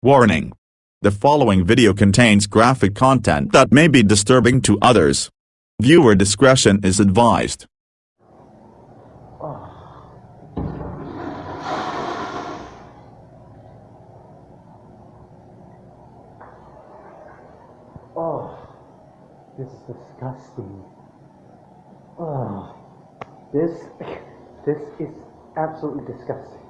Warning. The following video contains graphic content that may be disturbing to others. Viewer discretion is advised. Oh, oh this is disgusting. Oh, this, this is absolutely disgusting.